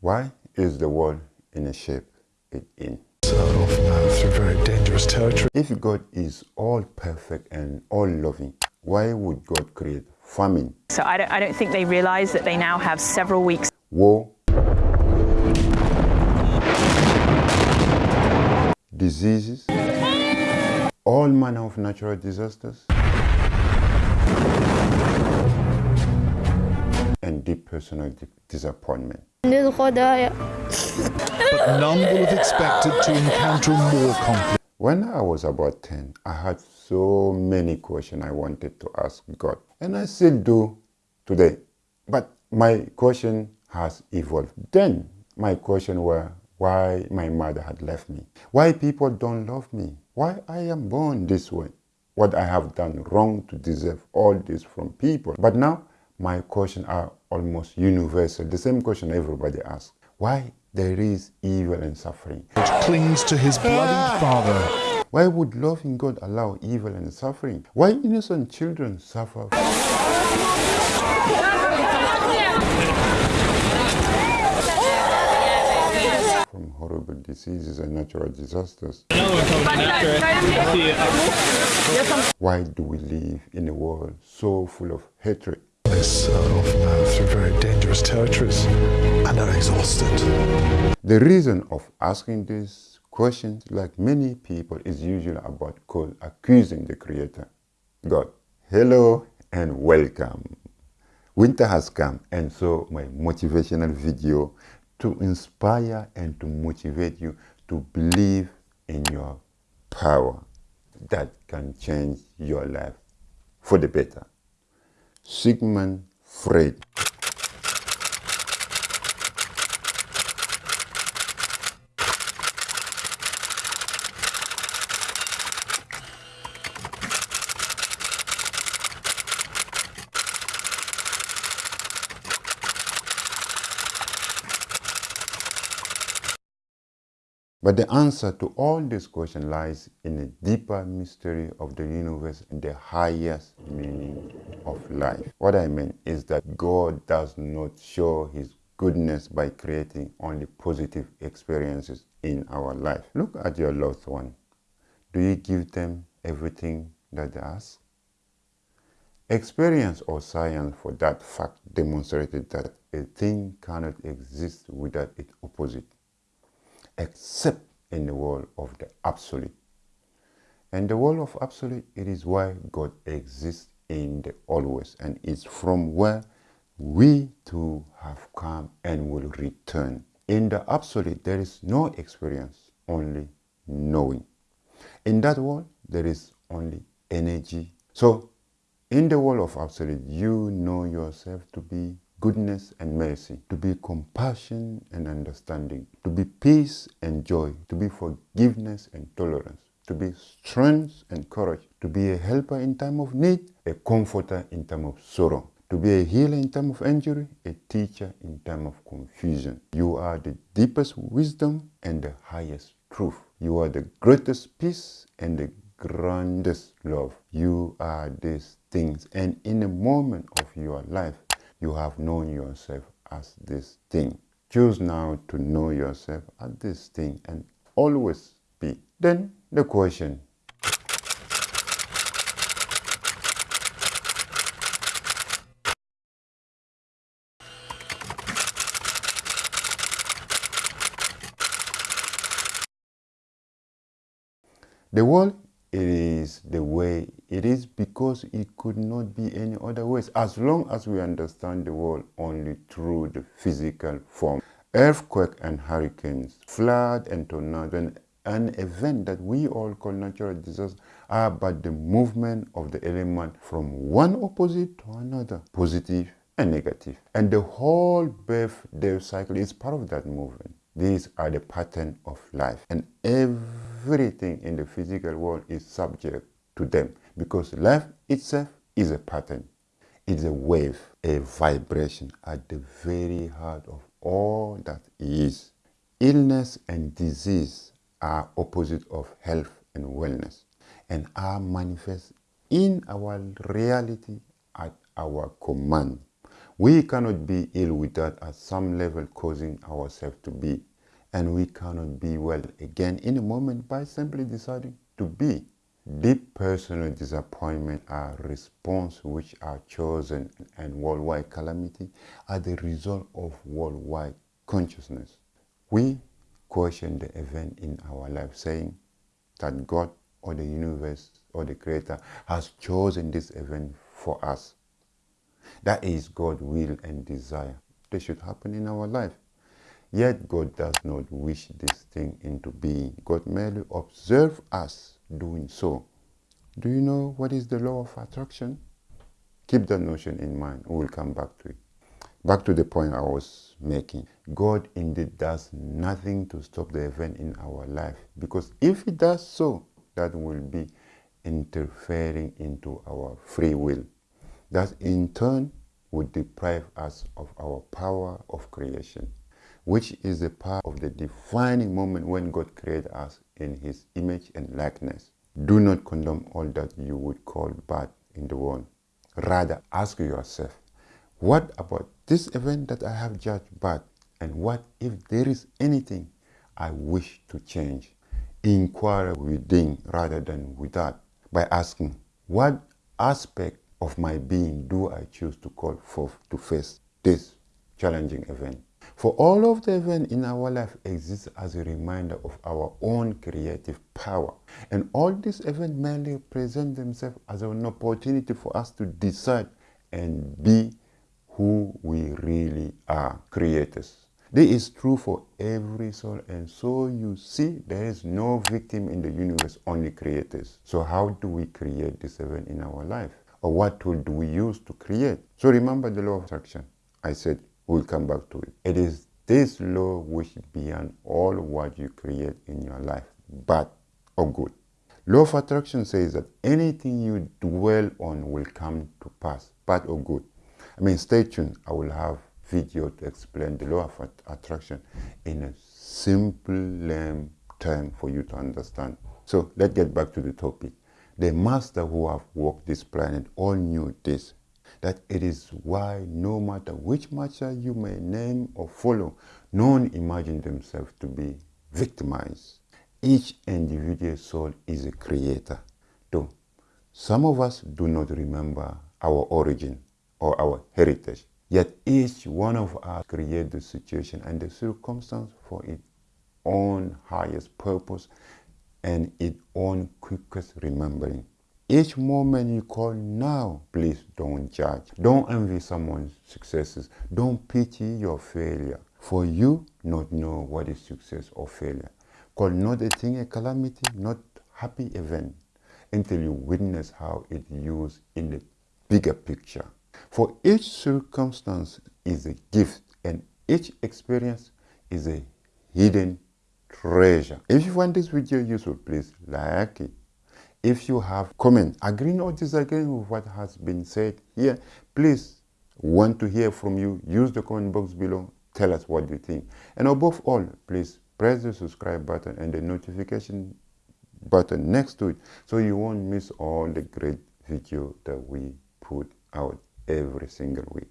Why is the world in a shape it in? often through very dangerous territory. If God is all perfect and all loving, why would God create famine, So I don't, I don't think they realise that they now have several weeks war, diseases, all manner of natural disasters, and deep personal di- disappointment? But none would have expected to encounter more conflict. When I was about 10, I had so many questions I wanted to ask God, and I still do today. But my question has evolved. Then my question were why my mother had left me, why people don't love me, why I am born this way, what I have done wrong to deserve all this from people. But now my questions are almost universal, the same question everybody asks. Why there is evil and suffering? Which clings to his bloodied ah! father. Why would loving God allow evil and suffering? Why innocent children suffer from horrible diseases and natural disasters? Why do we live in a world so full of hatred? Uh, through very dangerous territories and are exhausted. The reason of asking these questions, like many people, is usually about accusing the Creator, God. Hello and welcome. Winter has come, and so my motivational video to inspire and to motivate you to believe in your power that can change your life for the better. Sigmund Freud. But the answer to all these questions lies in the deeper mystery of the universe and the highest meaning of life. What I mean is that God does not show his goodness by creating only positive experiences in our life. Look at your loved one. Do you give them everything that they ask? Experience or science for that fact demonstrated that a thing cannot exist without its opposite except in the world of the absolute. And the world of absolute, it is why God exists in the always and it's from where we too have come and will return. In the absolute, there is no experience, only knowing. In that world, there is only energy. So, in the world of absolute, you know yourself to be goodness and mercy, to be compassion and understanding, to be peace and joy, to be forgiveness and tolerance, to be strength and courage, to be a helper in time of need, a comforter in time of sorrow, to be a healer in time of injury, a teacher in time of confusion. You are the deepest wisdom and the highest truth. You are the greatest peace and the grandest love. You are these things and in a moment of your life, you have known yourself as this thing. Choose now to know yourself as this thing and always be. Then the question The world it is the way it is because it could not be any other ways as long as we understand the world only through the physical form. Earthquake and hurricanes, flood and tornado, and an event that we all call natural disaster are but the movement of the element from one opposite to another, positive and negative. And the whole birth death cycle is part of that movement. These are the pattern of life. And everything in the physical world is subject to them because life itself is a pattern. It's a wave, a vibration at the very heart of all that is. Illness and disease are opposite of health and wellness and are manifest in our reality at our command. We cannot be ill without at some level causing ourselves to be. And we cannot be well again in a moment by simply deciding to be. Deep personal disappointment are response which are chosen and worldwide calamity are the result of worldwide consciousness. We question the event in our life saying that God or the universe or the creator has chosen this event for us. That is God's will and desire. This should happen in our life. Yet God does not wish this thing into being. God merely observes us doing so. Do you know what is the law of attraction? Keep that notion in mind. We'll come back to it. Back to the point I was making. God indeed does nothing to stop the event in our life because if He does so, that will be interfering into our free will. That in turn would deprive us of our power of creation, which is the part of the defining moment when God created us in His image and likeness. Do not condemn all that you would call bad in the world. Rather, ask yourself, what about this event that I have judged bad? And what if there is anything I wish to change? Inquire within rather than without by asking, what aspect of my being do I choose to call forth to face this challenging event? For all of the events in our life exists as a reminder of our own creative power. And all these events merely present themselves as an opportunity for us to decide and be who we really are, creators. This is true for every soul and so you see there is no victim in the universe, only creators. So how do we create this event in our life? Or what tool do we use to create? So remember the law of attraction. I said we'll come back to it. It is this law which beyond all what you create in your life, bad or good. Law of attraction says that anything you dwell on will come to pass, bad or good. I mean, stay tuned. I will have video to explain the law of attraction in a simple term for you to understand. So let's get back to the topic. The master who have walked this planet all knew this that it is why no matter which master you may name or follow, none imagine themselves to be victimized. Each individual soul is a creator. Though some of us do not remember our origin or our heritage, yet each one of us create the situation and the circumstance for its own highest purpose and its own quickest remembering. Each moment you call now, please don't judge. Don't envy someone's successes. Don't pity your failure. For you not know what is success or failure. Call not a thing a calamity, not happy event, until you witness how it used in the bigger picture. For each circumstance is a gift and each experience is a hidden treasure. If you find this video useful, please like it if you have comments agreeing or disagreeing with what has been said here, please want to hear from you. Use the comment box below. Tell us what you think. And above all, please press the subscribe button and the notification button next to it so you won't miss all the great video that we put out every single week.